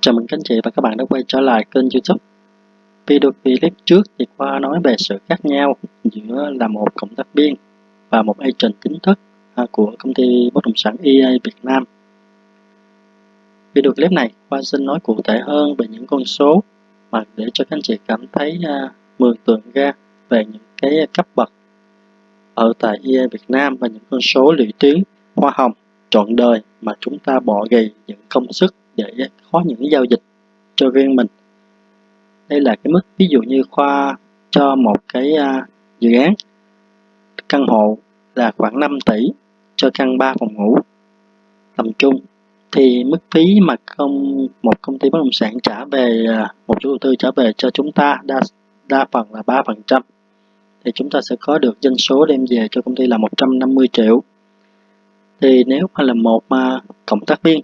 Chào mừng các anh chị và các bạn đã quay trở lại kênh youtube. Video clip trước thì Khoa nói về sự khác nhau giữa là một cộng tác viên và một agent chính thức à, của công ty bất động sản EA Việt Nam. Video clip này, Khoa xin nói cụ thể hơn về những con số mà để cho các anh chị cảm thấy à, mường tượng ra về những cái cấp bậc ở tại EA Việt Nam và những con số lũy tuyến hoa hồng trọn đời mà chúng ta bỏ gầy những công sức để có những giao dịch cho riêng mình. Đây là cái mức ví dụ như khoa cho một cái uh, dự án căn hộ là khoảng 5 tỷ cho căn 3 phòng ngủ tầm trung thì mức phí mà công một công ty bất động sản trả về à, một chủ đầu tư trả về cho chúng ta đa đa phần là 3 phần trăm thì chúng ta sẽ có được doanh số đem về cho công ty là 150 triệu. Thì nếu mà là một mà cộng tác viên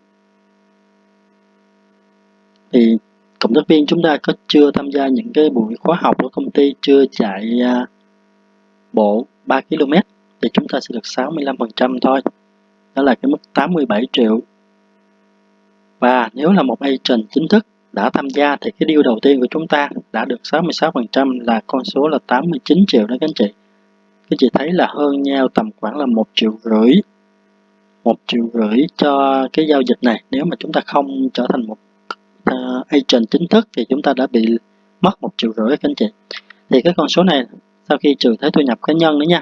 thì cộng tác viên chúng ta có chưa tham gia những cái buổi khóa học của công ty, chưa chạy à, bộ 3 km thì chúng ta sẽ được 65% thôi. Đó là cái mức 87 triệu. Và nếu là một agent chính thức đã tham gia thì cái deal đầu tiên của chúng ta đã được 66% là con số là 89 triệu đó các anh chị. Các chị thấy là hơn nhau tầm khoảng là một triệu rưỡi, một triệu rưỡi cho cái giao dịch này. Nếu mà chúng ta không trở thành một uh, agent chính thức thì chúng ta đã bị mất một triệu rưỡi các anh chị. Thì cái con số này sau khi trừ thuế thu nhập cá nhân nữa nha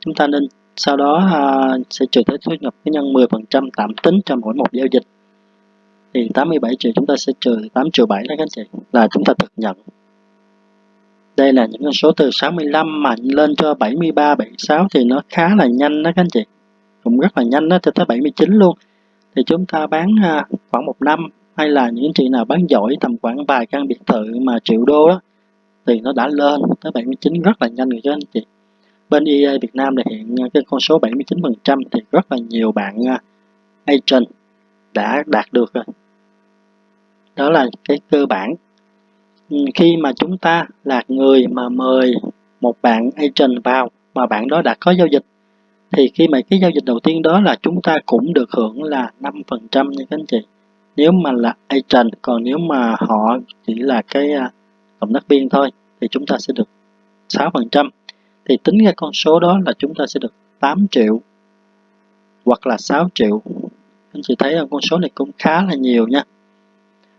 chúng ta nên sau đó uh, sẽ trừ thuế thu nhập cá nhân 10% tạm tính cho mỗi một giao dịch. Thì 87 triệu chúng ta sẽ trừ 8 triệu 7 đó các anh chị là chúng ta thực nhận. Đây là những con số từ 65 mà lên cho 73, 76 thì nó khá là nhanh đó các anh chị. Cũng rất là nhanh đó cho tới 79 luôn. Thì chúng ta bán à, khoảng một năm hay là những chị nào bán giỏi tầm khoảng vài căn biệt thự mà triệu đô đó, thì nó đã lên tới 79 rất là nhanh rồi cho anh chị. Bên EA Việt Nam thì hiện cái con số 79% thì rất là nhiều bạn à, agent đã đạt được rồi. Đó là cái cơ bản. Ừ, khi mà chúng ta là người mà mời một bạn agent vào mà bạn đó đã có giao dịch, thì khi mà cái giao dịch đầu tiên đó là chúng ta cũng được hưởng là 5% nha các anh chị nếu mà là agent, còn nếu mà họ chỉ là cái à, cộng tác viên thôi, thì chúng ta sẽ được 6% thì tính ra con số đó là chúng ta sẽ được 8 triệu hoặc là 6 triệu. Anh chị thấy là con số này cũng khá là nhiều nha.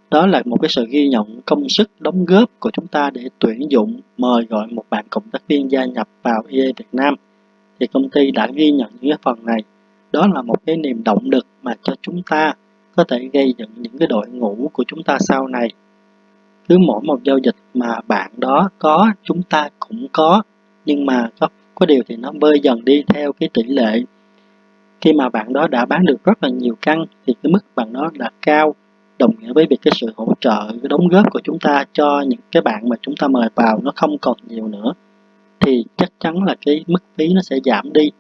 Đó là một cái sự ghi nhận công sức đóng góp của chúng ta để tuyển dụng, mời gọi một bạn cộng tác viên gia nhập vào EA Việt Nam. Thì công ty đã ghi nhận những cái phần này. Đó là một cái niềm động lực mà cho chúng ta có thể gây dựng những cái đội ngũ của chúng ta sau này. Cứ mỗi một giao dịch mà bạn đó có, chúng ta cũng có. Nhưng mà có có điều thì nó bơi dần đi theo cái tỷ lệ. Khi mà bạn đó đã bán được rất là nhiều căn thì cái mức bạn đó đã cao. Đồng nghĩa với việc cái sự hỗ trợ, cái đóng góp của chúng ta cho những cái bạn mà chúng ta mời vào nó không còn nhiều nữa, thì chắc chắn là cái mức phí nó sẽ giảm đi.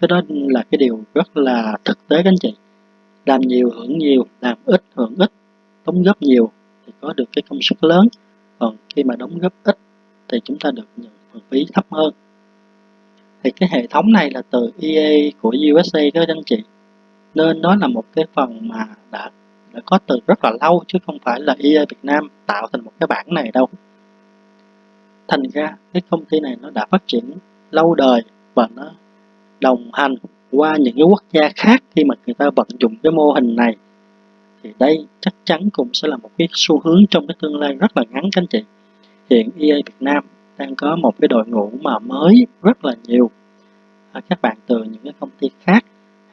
Cái đó là cái điều rất là thực tế các anh chị làm nhiều hưởng nhiều, làm ít hưởng ít, đóng góp nhiều thì có được cái công suất lớn. Còn khi mà đóng góp ít thì chúng ta được nhận phần phí thấp hơn. Thì cái hệ thống này là từ EA của USA các anh chị. Nên nó là một cái phần mà đã đã có từ rất là lâu chứ không phải là EA Việt Nam tạo thành một cái bản này đâu. Thành ra cái công ty này nó đã phát triển lâu đời và nó đồng hành qua những cái quốc gia khác khi mà người ta vận dụng cái mô hình này thì đây chắc chắn cũng sẽ là một cái xu hướng trong cái tương lai rất là ngắn các anh chị. Hiện EA Việt Nam đang có một cái đội ngũ mà mới rất là nhiều. À, các bạn từ những cái công ty khác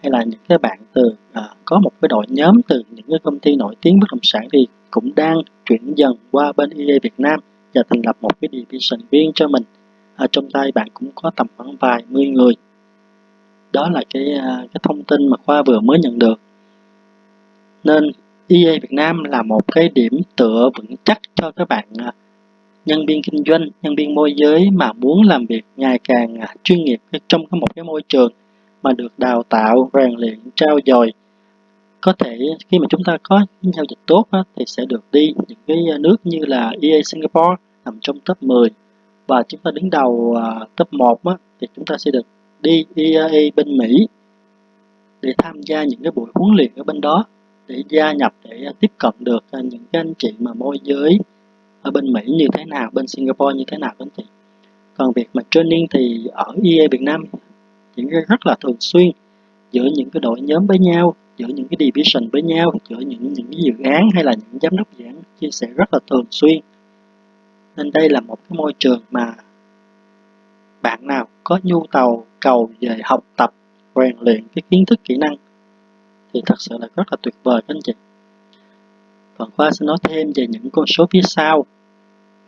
hay là những cái bạn từ à, có một cái đội nhóm từ những cái công ty nổi tiếng bất động sản thì cũng đang chuyển dần qua bên EA Việt Nam và thành lập một cái division riêng cho mình. Ở trong tay bạn cũng có tầm khoảng vài mươi người đó là cái à, cái thông tin mà khoa vừa mới nhận được. Nên EA Việt Nam là một cái điểm tựa vững chắc cho các bạn à, nhân viên kinh doanh, nhân viên môi giới mà muốn làm việc ngày càng à, chuyên nghiệp trong một cái môi trường mà được đào tạo, rèn luyện trao dồi. Có thể khi mà chúng ta có giao dịch tốt thì sẽ được đi những cái nước như là EA Singapore nằm trong top 10 và chúng ta đứng đầu top 1 thì chúng ta sẽ được DEA à, bên Mỹ để tham gia những cái buổi huấn luyện ở bên đó để gia nhập để à, tiếp cận được à, những cái anh chị mà môi giới ở bên Mỹ như thế nào, bên Singapore như thế nào anh chị. Còn việc mà training thì ở EA Việt Nam diễn ra rất là thường xuyên giữa những cái đội nhóm với nhau, giữa những cái division với nhau, giữa những những cái dự án hay là những giám đốc dự án chia sẻ rất là thường xuyên. Nên đây là một cái môi trường mà bạn nào có nhu cầu cầu về học tập, rèn luyện cái kiến thức kỹ năng thì thật sự là rất là tuyệt vời các anh chị. Còn Khoa sẽ nói thêm về những con số phía sau.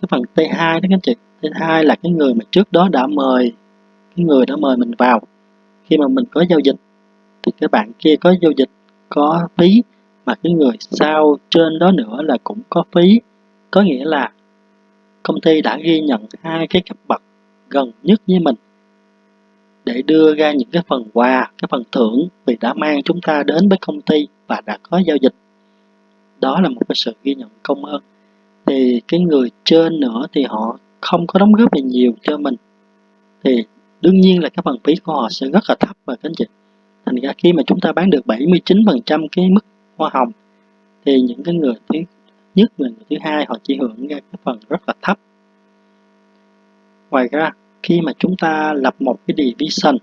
Cái phần T2 đó các anh chị. T2 là cái người mà trước đó đã mời cái người đã mời mình vào. Khi mà mình có giao dịch thì cái bạn kia có giao dịch có phí mà cái người sau trên đó nữa là cũng có phí. Có nghĩa là công ty đã ghi nhận hai cái cấp bậc gần nhất với mình để đưa ra những cái phần quà, cái phần thưởng vì đã mang chúng ta đến với công ty và đã có giao dịch. Đó là một cái sự ghi nhận công ơn. Thì cái người trên nữa thì họ không có đóng góp gì nhiều cho mình. Thì đương nhiên là cái phần phí của họ sẽ rất là thấp và các anh chị. Thành ra khi mà chúng ta bán được 79% cái mức hoa hồng thì những cái người thứ nhất người thứ hai họ chỉ hưởng ra cái phần rất là thấp. Ngoài ra khi mà chúng ta lập một cái division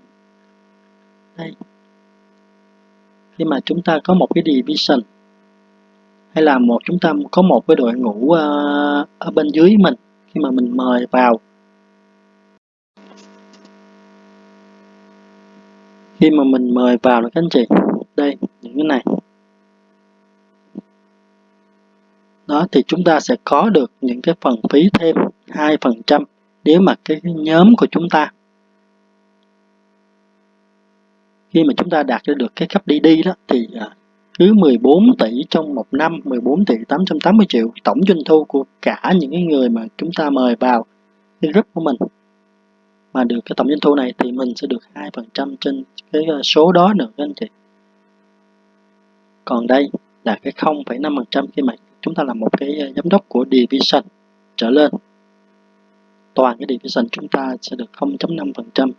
đây. Khi mà chúng ta có một cái division hay là một chúng ta có một cái đội ngũ uh, ở bên dưới mình khi mà mình mời vào. Khi mà mình mời vào là các anh chị đây những cái này. Đó thì chúng ta sẽ có được những cái phần phí thêm 2% nếu mà cái nhóm của chúng ta khi mà chúng ta đạt được cái cấp DD đó thì à, cứ 14 tỷ trong một năm 14 tỷ 880 triệu tổng doanh thu của cả những cái người mà chúng ta mời vào cái group của mình. Mà được cái tổng doanh thu này thì mình sẽ được 2% trên cái à, số đó nữa anh chị. Còn đây là cái 0,5% khi mà chúng ta là một cái à, giám đốc của division trở lên toàn cái division chúng ta sẽ được 0.5%.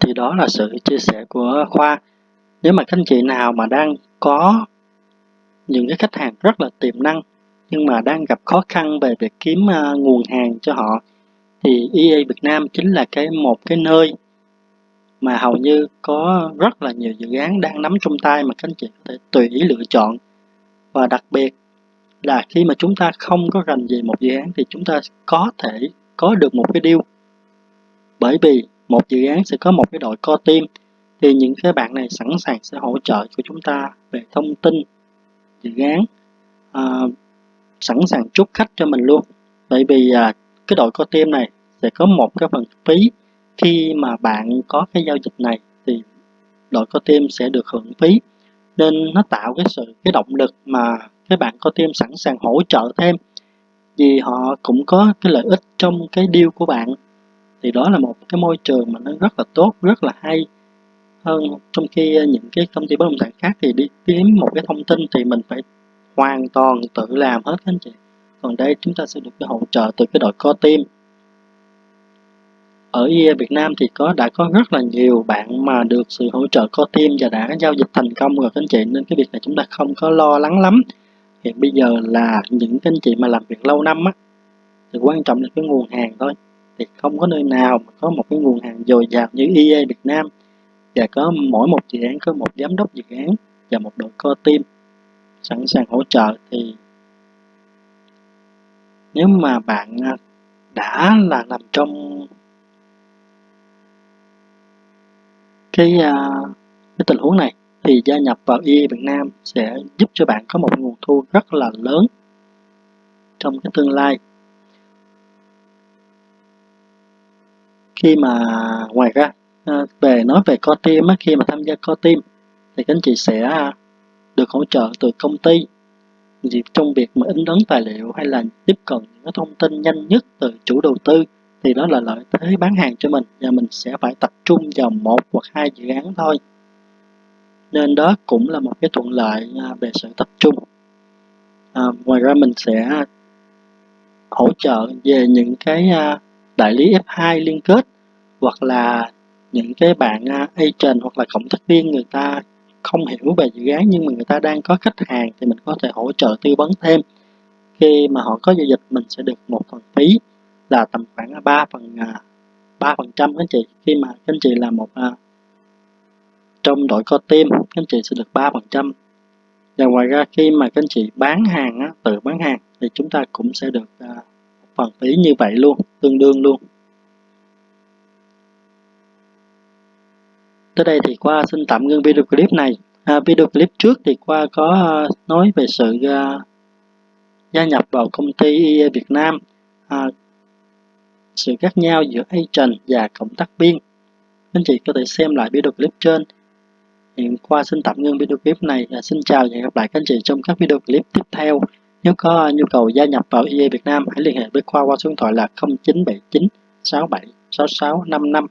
Thì đó là sự chia sẻ của Khoa. Nếu mà các anh chị nào mà đang có những cái khách hàng rất là tiềm năng nhưng mà đang gặp khó khăn về việc kiếm uh, nguồn hàng cho họ thì EA Việt Nam chính là cái một cái nơi mà hầu như có rất là nhiều dự án đang nắm trong tay mà các anh chị có thể tùy ý lựa chọn và đặc biệt là khi mà chúng ta không có rành về một dự án thì chúng ta có thể có được một cái deal. Bởi vì một dự án sẽ có một cái đội co team thì những cái bạn này sẵn sàng sẽ hỗ trợ cho chúng ta về thông tin dự án à, sẵn sàng chốt khách cho mình luôn. Bởi vì à, cái đội co team này sẽ có một cái phần phí. Khi mà bạn có cái giao dịch này thì đội co team sẽ được hưởng phí. Nên nó tạo cái sự cái động lực mà các bạn có team sẵn sàng hỗ trợ thêm vì họ cũng có cái lợi ích trong cái deal của bạn, thì đó là một cái môi trường mà nó rất là tốt, rất là hay. Hơn trong khi ờ, những cái công ty bất động sản khác thì đi kiếm một cái thông tin thì mình phải hoàn toàn tự làm hết anh chị. Còn đây chúng ta sẽ được cái hỗ trợ từ cái đội co team. Ở e Việt Nam thì có, đã có rất là nhiều bạn mà được sự hỗ trợ co team và đã giao dịch thành công rồi anh chị, nên cái việc này chúng ta không có lo lắng lắm hiện bây giờ là những anh chị mà làm việc lâu năm á, thì quan trọng là cái nguồn hàng thôi. Thì không có nơi nào mà có một cái nguồn hàng dồi dào như EA Việt Nam. Và có mỗi một dự án, có một giám đốc dự án và một đội co team sẵn sàng hỗ trợ. Thì nếu mà bạn à, đã là nằm trong cái à, cái tình huống này thì gia nhập vào EA Việt Nam sẽ giúp cho bạn có một nguồn thu rất là lớn trong cái tương lai. Khi mà ngoài ra à, về nói về co team khi mà tham gia co team thì các anh chị sẽ được hỗ trợ từ công ty trong việc mà in ấn tài liệu hay là tiếp cận những thông tin nhanh nhất từ chủ đầu tư thì đó là lợi thế bán hàng cho mình và mình sẽ phải tập trung vào một hoặc hai dự án thôi nên đó cũng là một cái thuận lợi à, về sự tập trung. À, ngoài ra mình sẽ hỗ trợ về những cái à, đại lý F2 liên kết hoặc là những cái bạn à, agent hoặc là cộng tác viên người ta không hiểu về dự án nhưng mà người ta đang có khách hàng thì mình có thể hỗ trợ tư vấn thêm. Khi mà họ có giao dịch mình sẽ được một phần phí là tầm khoảng 3 phần à, ba phần trăm anh chị. Khi mà anh chị là một trong đội co tim các anh chị sẽ được 3 phần trăm. Và ngoài ra khi mà các anh chị bán hàng á, tự bán hàng thì chúng ta cũng sẽ được à, phần phí như vậy luôn tương đương luôn. Tới đây thì qua xin tạm ngưng video clip này. À, video clip trước thì qua có à, nói về sự à, gia nhập vào công ty IE Việt Nam à, sự khác nhau giữa agent và cộng tác viên. Anh chị có thể xem lại video clip trên hiện qua xin tạm ngưng video clip này và xin chào và hẹn gặp lại các anh chị trong các video clip tiếp theo. Nếu có nhu cầu gia nhập vào EA Việt Nam, hãy liên hệ với Khoa qua số điện thoại là 0979 67 66 55